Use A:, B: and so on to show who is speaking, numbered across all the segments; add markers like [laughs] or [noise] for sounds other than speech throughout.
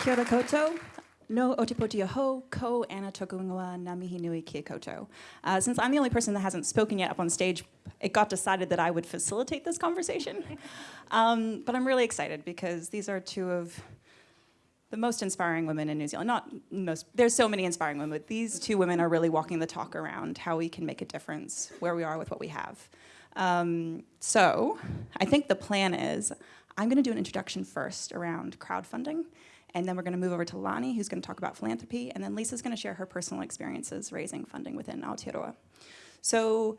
A: Kia ora koutou. No Ōtepoti aho, ko ana tokungawa namihi nui kia koutou. Uh, since I'm the only person that hasn't spoken yet up on stage, it got decided that I would facilitate this conversation. [laughs] um, but I'm really excited because these are two of the most inspiring women in New Zealand. Not most, there's so many inspiring women, but these two women are really walking the talk around how we can make a difference where we are with what we have. Um, so I think the plan is I'm gonna do an introduction first around crowdfunding, and then we're gonna move over to Lani, who's gonna talk about philanthropy, and then Lisa's gonna share her personal experiences raising funding within Aotearoa. So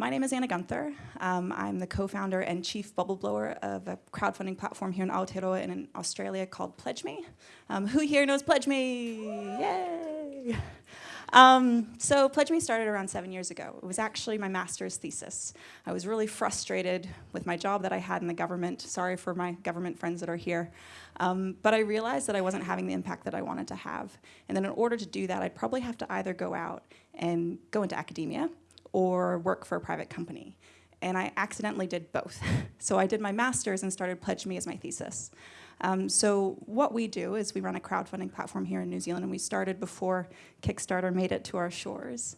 A: my name is Anna Guenther. Um, I'm the co-founder and chief bubble blower of a crowdfunding platform here in Aotearoa and in Australia called Pledge Me. Um, who here knows Pledge Me? Yay! Um, so Pledge Me started around seven years ago. It was actually my master's thesis. I was really frustrated with my job that I had in the government. Sorry for my government friends that are here. Um, but I realized that I wasn't having the impact that I wanted to have. And then in order to do that, I'd probably have to either go out and go into academia or work for a private company. And I accidentally did both. [laughs] so I did my master's and started Pledge Me as my thesis. Um, so what we do is we run a crowdfunding platform here in New Zealand, and we started before Kickstarter made it to our shores.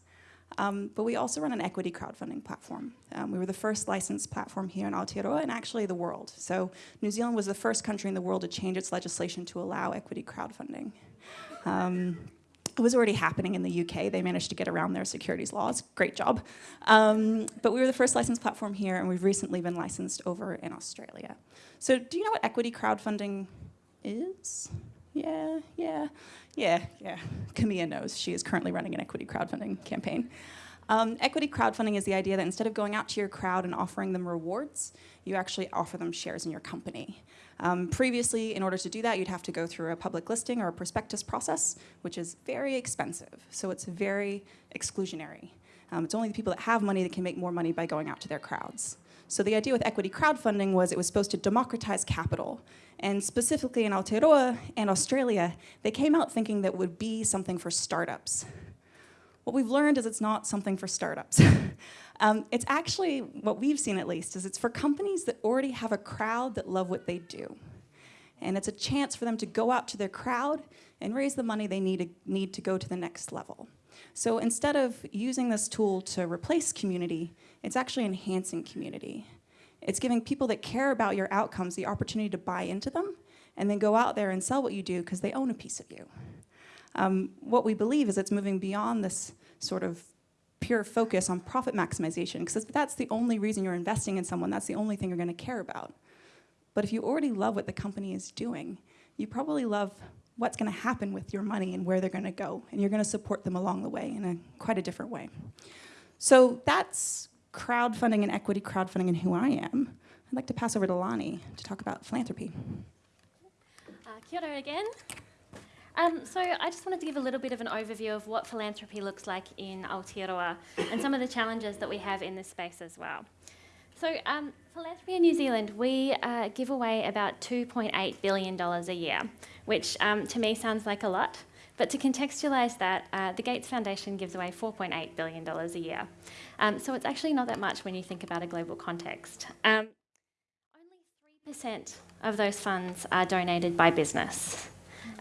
A: Um, but we also run an equity crowdfunding platform. Um, we were the first licensed platform here in Aotearoa and actually the world. So New Zealand was the first country in the world to change its legislation to allow equity crowdfunding. Um, it was already happening in the UK. They managed to get around their securities laws. Great job. Um, but we were the first licensed platform here, and we've recently been licensed over in Australia. So do you know what equity crowdfunding is? Yeah, yeah, yeah, yeah. Camilla knows. She is currently running an equity crowdfunding campaign. Um, equity crowdfunding is the idea that instead of going out to your crowd and offering them rewards, you actually offer them shares in your company. Um, previously, in order to do that, you'd have to go through a public listing or a prospectus process, which is very expensive. So it's very exclusionary. Um, it's only the people that have money that can make more money by going out to their crowds. So the idea with equity crowdfunding was it was supposed to democratize capital. And specifically in Aotearoa and Australia, they came out thinking that would be something for startups. What we've learned is it's not something for startups. [laughs] um, it's actually, what we've seen at least, is it's for companies that already have a crowd that love what they do. And it's a chance for them to go out to their crowd and raise the money they need to, need to go to the next level. So instead of using this tool to replace community, it's actually enhancing community. It's giving people that care about your outcomes the opportunity to buy into them and then go out there and sell what you do because they own a piece of you. Um, what we believe is it's moving beyond this sort of pure focus on profit maximization, because that's the only reason you're investing in someone, that's the only thing you're gonna care about. But if you already love what the company is doing, you probably love what's gonna happen with your money and where they're gonna go, and you're gonna support them along the way in a quite a different way. So that's crowdfunding and equity crowdfunding and who I am. I'd like to pass over to Lani to talk about philanthropy.
B: Uh, kia ora again. Um, so I just wanted to give a little bit of an overview of what philanthropy looks like in Aotearoa and some of the challenges that we have in this space as well. So um, philanthropy in New Zealand, we uh, give away about $2.8 billion a year, which um, to me sounds like a lot. But to contextualise that, uh, the Gates Foundation gives away $4.8 billion a year. Um, so it's actually not that much when you think about a global context. Um, only 3% of those funds are donated by business.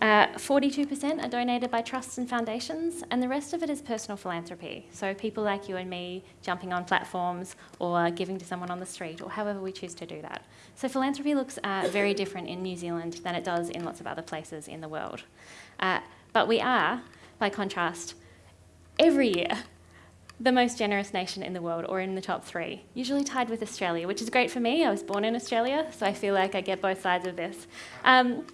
B: 42% uh, are donated by trusts and foundations, and the rest of it is personal philanthropy. So people like you and me jumping on platforms or giving to someone on the street or however we choose to do that. So philanthropy looks uh, very different in New Zealand than it does in lots of other places in the world. Uh, but we are, by contrast, every year the most generous nation in the world or in the top three, usually tied with Australia, which is great for me. I was born in Australia, so I feel like I get both sides of this. Um,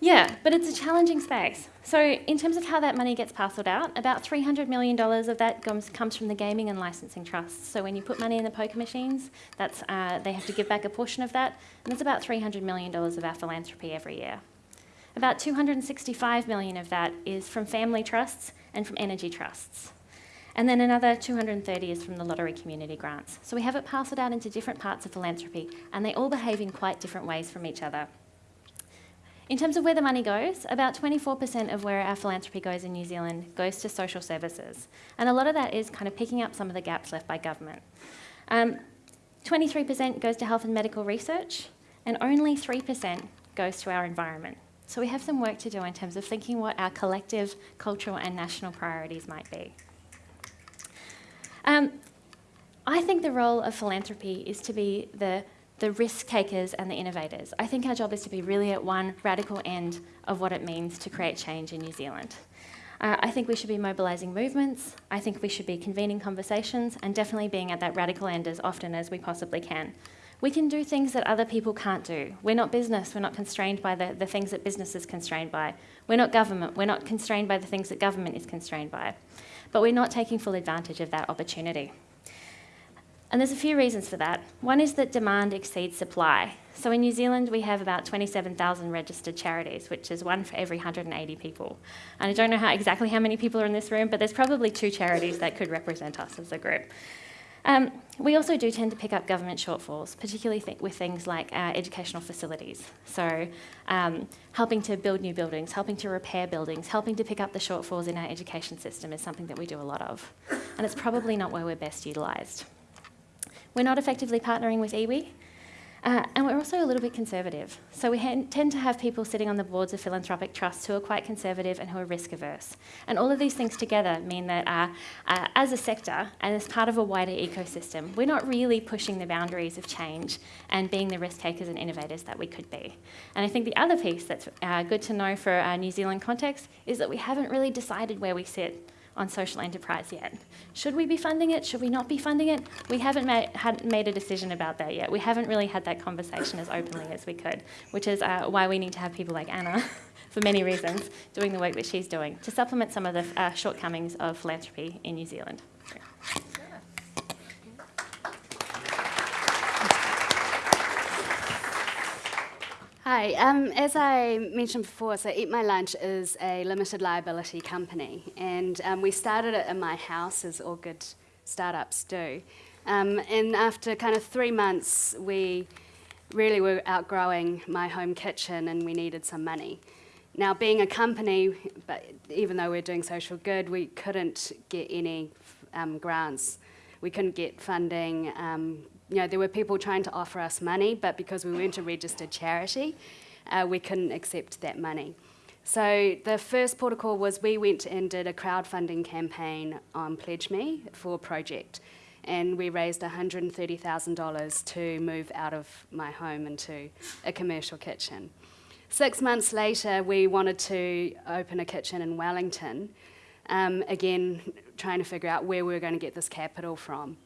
B: yeah, but it's a challenging space. So in terms of how that money gets parcelled out, about $300 million of that comes, comes from the gaming and licensing trusts. So when you put money in the poker machines, that's, uh, they have to give back a portion of that, and that's about $300 million of our philanthropy every year. About 265 million of that is from family trusts and from energy trusts. And then another 230 is from the lottery community grants. So we have it parcelled out into different parts of philanthropy, and they all behave in quite different ways from each other. In terms of where the money goes, about 24% of where our philanthropy goes in New Zealand goes to social services. And a lot of that is kind of picking up some of the gaps left by government. 23% um, goes to health and medical research, and only 3% goes to our environment. So we have some work to do in terms of thinking what our collective cultural and national priorities might be. Um, I think the role of philanthropy is to be the, the risk takers and the innovators. I think our job is to be really at one radical end of what it means to create change in New Zealand. Uh, I think we should be mobilising movements. I think we should be convening conversations and definitely being at that radical end as often as we possibly can. We can do things that other people can't do. We're not business, we're not constrained by the, the things that business is constrained by. We're not government, we're not constrained by the things that government is constrained by. But we're not taking full advantage of that opportunity. And there's a few reasons for that. One is that demand exceeds supply. So in New Zealand, we have about 27,000 registered charities, which is one for every 180 people. And I don't know how, exactly how many people are in this room, but there's probably two charities that could represent us as a group. Um, we also do tend to pick up government shortfalls, particularly th with things like uh, educational facilities. So, um, helping to build new buildings, helping to repair buildings, helping to pick up the shortfalls in our education system is something that we do a lot of. And it's probably not where we're best utilised. We're not effectively partnering with iwi, uh, and we're also a little bit conservative. So we tend to have people sitting on the boards of philanthropic trusts who are quite conservative and who are risk averse. And all of these things together mean that uh, uh, as a sector and as part of a wider ecosystem, we're not really pushing the boundaries of change and being the risk takers and innovators that we could be. And I think the other piece that's uh, good to know for our New Zealand context is that we haven't really decided where we sit on social enterprise yet. Should we be funding it? Should we not be funding it? We haven't made, had made a decision about that yet. We haven't really had that conversation as openly as we could, which is uh, why we need to have people like Anna, [laughs] for many reasons, doing the work that she's doing to supplement some of the uh, shortcomings of philanthropy in New Zealand.
C: Hi, um, as I mentioned before, so Eat My Lunch is a limited liability company, and um, we started it in my house, as all good startups do. Um, and after kind of three months, we really were outgrowing my home kitchen and we needed some money. Now, being a company, but even though we're doing social good, we couldn't get any um, grants. We couldn't get funding. You know, there were people trying to offer us money, but because we weren't a registered charity, uh, we couldn't accept that money. So the first protocol was we went and did a crowdfunding campaign on Pledge Me for a project, and we raised $130,000 to move out of my home into a commercial kitchen. Six months later, we wanted to open a kitchen in Wellington, um, again, trying to figure out where we were going to get this capital from.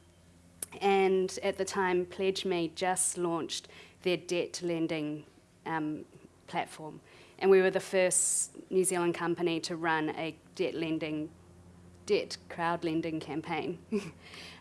C: And at the time, Pledge Me just launched their debt lending um, platform. And we were the first New Zealand company to run a debt lending, debt crowd lending campaign. [laughs] um,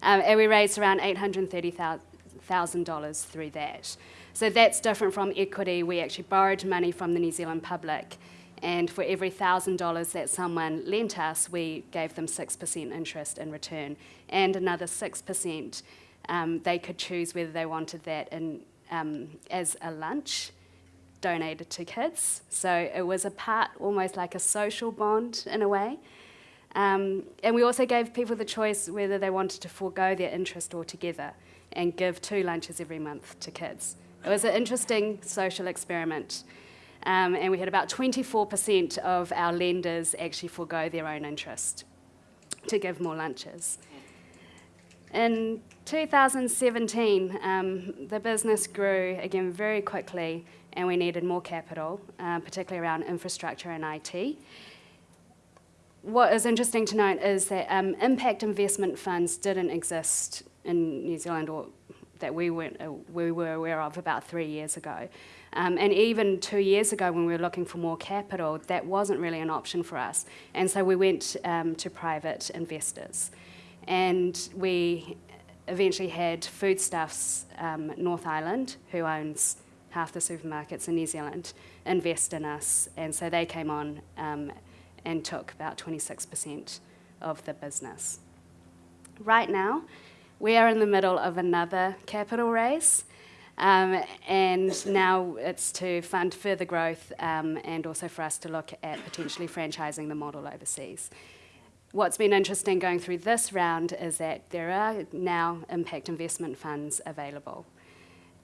C: and we raised around $830,000 through that. So that's different from equity. We actually borrowed money from the New Zealand public. And for every $1,000 that someone lent us, we gave them 6% interest in return and another 6% um, they could choose whether they wanted that in, um, as a lunch donated to kids. So it was a part, almost like a social bond in a way. Um, and we also gave people the choice whether they wanted to forego their interest altogether and give two lunches every month to kids. It was an interesting social experiment. Um, and we had about 24% of our lenders actually forego their own interest to give more lunches. In 2017, um, the business grew again very quickly and we needed more capital, uh, particularly around infrastructure and IT. What is interesting to note is that um, impact investment funds didn't exist in New Zealand or that we, weren't, uh, we were aware of about three years ago. Um, and even two years ago when we were looking for more capital, that wasn't really an option for us. And so we went um, to private investors. And we eventually had Foodstuffs um, North Island, who owns half the supermarkets in New Zealand, invest in us. And so they came on um, and took about 26% of the business. Right now, we are in the middle of another capital raise. Um, and now it's to fund further growth um, and also for us to look at potentially franchising the model overseas. What's been interesting going through this round is that there are now impact investment funds available.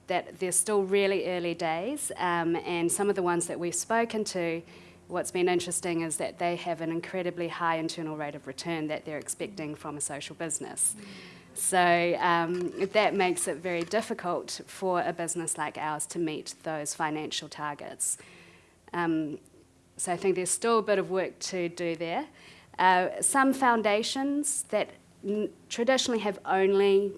C: that they're still really early days, um, and some of the ones that we've spoken to, what's been interesting is that they have an incredibly high internal rate of return that they're expecting from a social business. So um, that makes it very difficult for a business like ours to meet those financial targets. Um, so I think there's still a bit of work to do there. Uh, some foundations that traditionally have only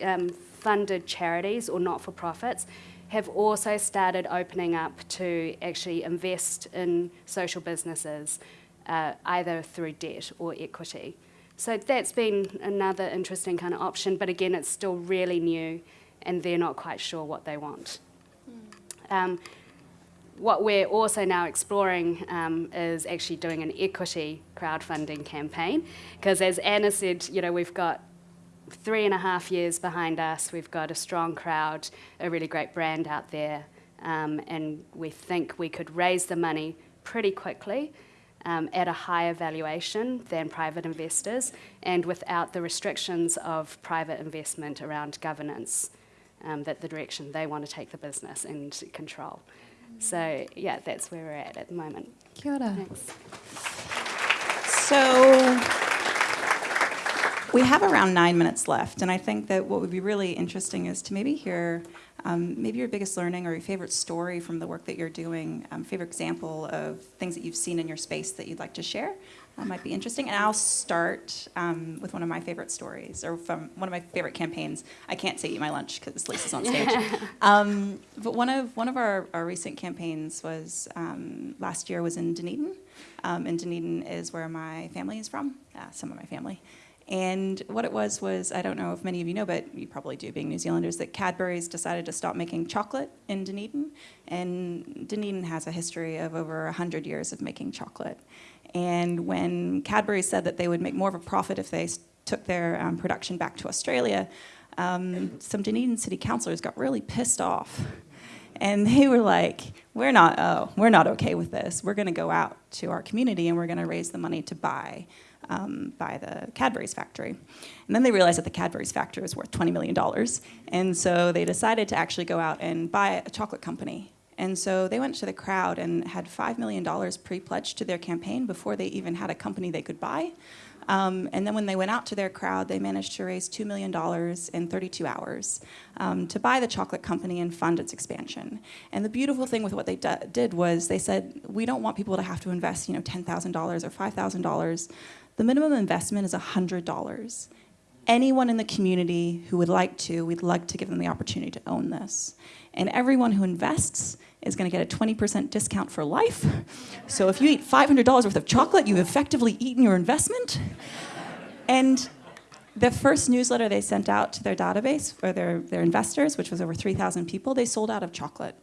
C: um, funded charities or not for profits have also started opening up to actually invest in social businesses, uh, either through debt or equity. So that's been another interesting kind of option, but again, it's still really new and they're not quite sure what they want. Um, what we're also now exploring um, is actually doing an equity crowdfunding campaign, because as Anna said, you know, we've got three and a half years behind us, we've got a strong crowd, a really great brand out there, um, and we think we could raise the money pretty quickly um, at a higher valuation than private investors and without the restrictions of private investment around governance, um, that the direction they want to take the business and control. So, yeah, that's where we're at at the moment.
A: Kia ora.
C: Thanks.
A: So we have around nine minutes left, and I think that what would be really interesting is to maybe hear um, maybe your biggest learning or your favorite story from the work that you're doing, um, favorite example of things that you've seen in your space that you'd like to share. That might be interesting. And I'll start um, with one of my favorite stories, or from one of my favorite campaigns. I can't say eat my lunch because Lisa's on stage. [laughs] um, but one of one of our, our recent campaigns was um, last year was in Dunedin. Um, and Dunedin is where my family is from. Uh, some of my family. And what it was was, I don't know if many of you know, but you probably do being New Zealanders, that Cadbury's decided to stop making chocolate in Dunedin. And Dunedin has a history of over 100 years of making chocolate. And when Cadbury said that they would make more of a profit if they took their um, production back to Australia, um, some Dunedin city councillors got really pissed off. And [laughs] they were like, we're not, oh, we're not okay with this. We're going to go out to our community and we're going to raise the money to buy um, buy the Cadbury's factory. And then they realized that the Cadbury's factory was worth $20 million. And so they decided to actually go out and buy a chocolate company. And so they went to the crowd and had $5 million pre pledged to their campaign before they even had a company they could buy. Um, and then when they went out to their crowd, they managed to raise $2 million in 32 hours um, to buy the chocolate company and fund its expansion. And the beautiful thing with what they did was they said, we don't want people to have to invest, you know, $10,000 or $5,000. The minimum investment is $100. Anyone in the community who would like to, we'd like to give them the opportunity to own this. And everyone who invests is going to get a 20% discount for life. So if you eat $500 worth of chocolate, you've effectively eaten your investment. And the first newsletter they sent out to their database, or their, their investors, which was over 3,000 people, they sold out of chocolate.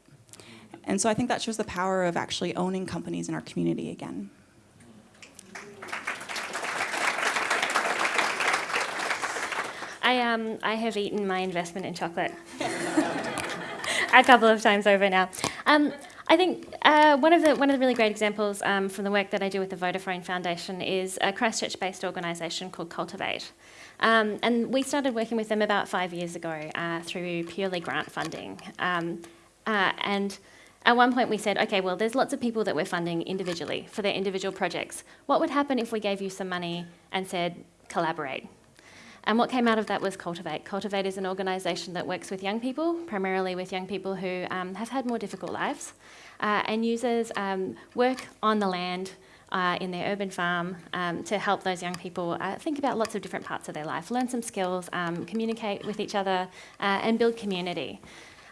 A: And so I think that shows the power of actually owning companies in our community again.
B: I, um, I have eaten my investment in chocolate [laughs] a couple of times over now. Um, I think uh, one of the one of the really great examples um, from the work that I do with the Vodafone Foundation is a Christchurch-based organisation called Cultivate, um, and we started working with them about five years ago uh, through purely grant funding, um, uh, and. At one point, we said, okay, well, there's lots of people that we're funding individually for their individual projects. What would happen if we gave you some money and said, collaborate? And what came out of that was Cultivate. Cultivate is an organisation that works with young people, primarily with young people who um, have had more difficult lives, uh, and uses um, work on the land uh, in their urban farm um, to help those young people uh, think about lots of different parts of their life, learn some skills, um, communicate with each other, uh, and build community.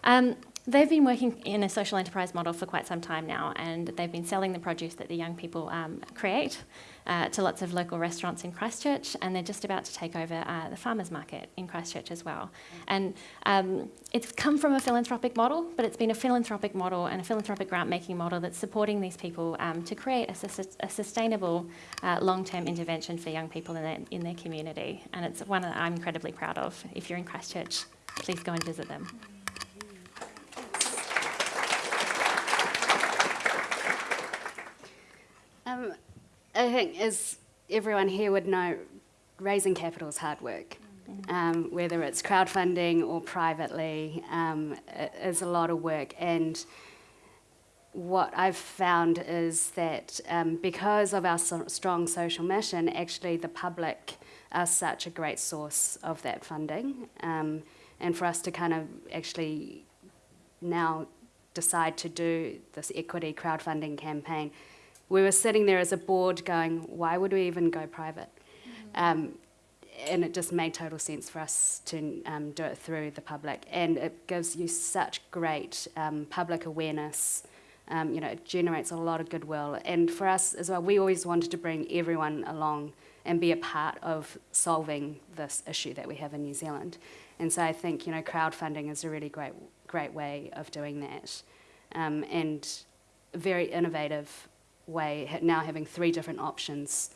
B: Um, They've been working in a social enterprise model for quite some time now, and they've been selling the produce that the young people um, create uh, to lots of local restaurants in Christchurch, and they're just about to take over uh, the farmers market in Christchurch as well. And um, it's come from a philanthropic model, but it's been a philanthropic model and a philanthropic grant making model that's supporting these people um, to create a, sus- a sustainable uh, long term intervention for young people in their, in their community. And it's one that I'm incredibly proud of. If you're in Christchurch, please go and visit them.
C: Um, I think, as everyone here would know, raising capital is hard work. um, whether it's crowdfunding or privately, um, is a lot of work. And what I've found is that um, because of our so- strong social mission, actually the public are such a great source of that funding. Um, and for us to kind of actually now decide to do this equity crowdfunding campaign, we were sitting there as a board going, why would we even go private? Um, and it just made total sense for us to um, do it through the public. And it gives you such great um, public awareness. Um, you know, it generates a lot of goodwill. And for us as well, we always wanted to bring everyone along and be a part of solving this issue that we have in New Zealand. And so I think, you know, crowdfunding is a really great, great way of doing that. Um, and very innovative way, now having three different options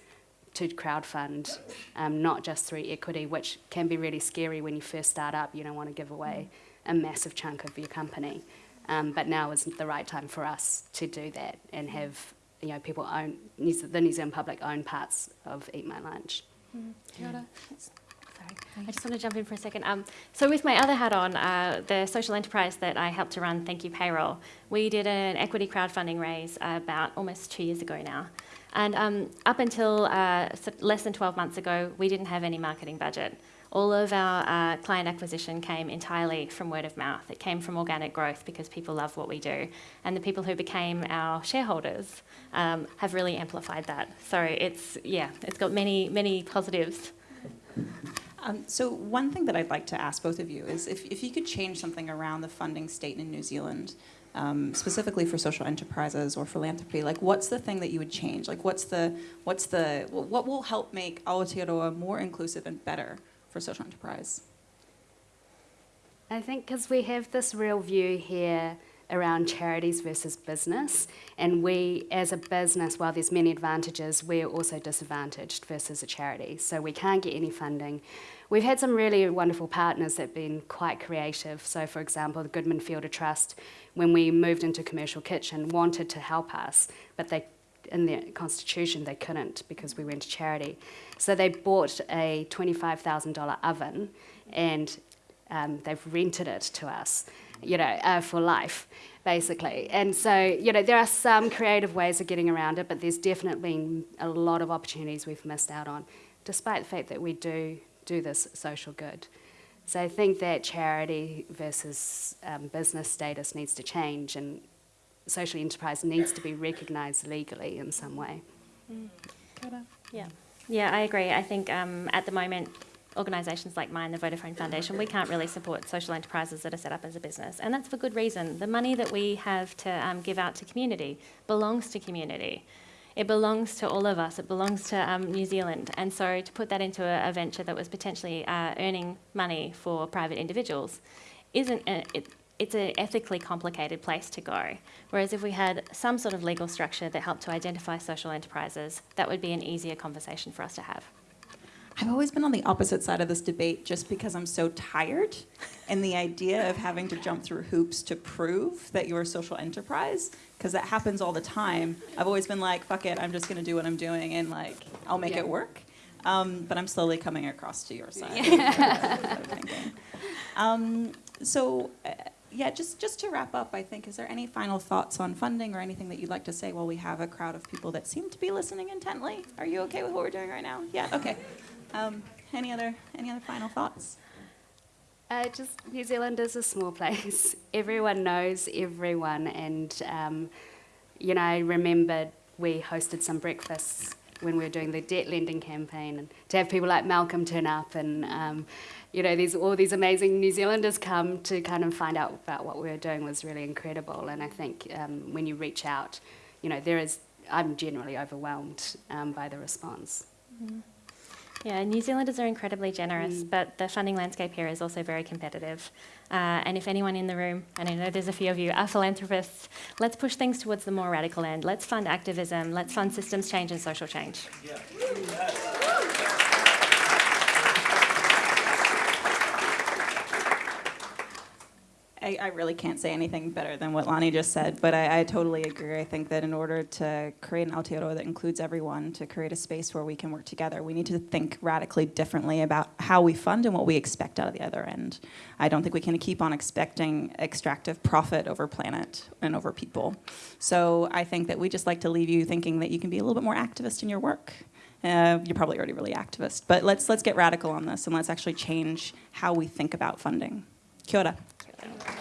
C: to crowdfund, um, not just through equity, which can be really scary when you first start up. You don't want to give away a massive chunk of your company. Um, but now is the right time for us to do that and have you know people own the New Zealand public own parts of Eat My Lunch.
B: Sorry, I just want to jump in for a second. Um, so, with my other hat on, uh, the social enterprise that I helped to run, Thank You Payroll, we did an equity crowdfunding raise about almost two years ago now. And um, up until uh, less than 12 months ago, we didn't have any marketing budget. All of our uh, client acquisition came entirely from word of mouth. It came from organic growth because people love what we do. And the people who became our shareholders um, have really amplified that. So it's, yeah, it's got many, many positives.
A: Um, so one thing that I'd like to ask both of you is if, if you could change something around the funding state in New Zealand, um, specifically for social enterprises or philanthropy, like what's the thing that you would change? Like what's the what's the what will help make Aotearoa more inclusive and better for social enterprise?
C: I think because we have this real view here around charities versus business, and we, as a business, while there's many advantages, we're also disadvantaged versus a charity. So we can't get any funding. We've had some really wonderful partners that have been quite creative. So, for example, the Goodman Fielder Trust, when we moved into commercial kitchen, wanted to help us, but they in their constitution they couldn't because we went to charity. So they bought a $25,000 oven and um, they've rented it to us, you know, uh, for life, basically. And so, you know, there are some creative ways of getting around it, but there's definitely been a lot of opportunities we've missed out on, despite the fact that we do do this social good. So I think that charity versus um, business status needs to change, and social enterprise needs to be recognised legally in some way.
B: Yeah, yeah, I agree. I think um, at the moment, organisations like mine, the Vodafone Foundation, we can't really support social enterprises that are set up as a business, and that's for good reason. The money that we have to um, give out to community belongs to community. It belongs to all of us. It belongs to um, New Zealand, and so to put that into a, a venture that was potentially uh, earning money for private individuals isn't a, it, it's an ethically complicated place to go. Whereas if we had some sort of legal structure that helped to identify social enterprises, that would be an easier conversation for us to have.
A: I've always been on the opposite side of this debate just because I'm so tired and the idea of having to jump through hoops to prove that you're a social enterprise, because that happens all the time. I've always been like, fuck it, I'm just going to do what I'm doing and like, I'll make
C: Yeah.
A: it work. Um, but I'm slowly coming across to your side. [laughs] thinking. Um, so, uh, yeah, just, just to wrap up, I think, is there any final thoughts on funding or anything that you'd like to say while we have a crowd of people that seem to be listening intently? Are you okay with what we're doing right now? Yeah, okay. Um, any other any other final thoughts?
C: Uh, just New Zealand is a small place. [laughs] Everyone knows everyone, and um, you know, I remember we hosted some breakfasts when we were doing the debt lending campaign, and to have people like Malcolm turn up, and um, you know, these all these amazing New Zealanders come to kind of find out about what we were doing was really incredible. And I think um, when you reach out, you know, there is. I'm generally overwhelmed um, by the response.
B: Yeah, New Zealanders are incredibly generous, but the funding landscape here is also very competitive. Uh, and if anyone in the room, and I know there's a few of you, are philanthropists, let's push things towards the more radical end. Let's fund activism, let's fund systems change and social change.
A: I, I really can't say anything better than what Lani just said, but I, I totally agree. I think that in order to create an Aotearoa that includes everyone, to create a space where we can work together, we need to think radically differently about how we fund and what we expect out of the other end. I don't think we can keep on expecting extractive profit over planet and over people. So I think that we just like to leave you thinking that you can be a little bit more activist in your work. Uh, you're probably already really activist, but let's let's get radical on this and let's actually change how we think about funding. Kia ora. Thank you.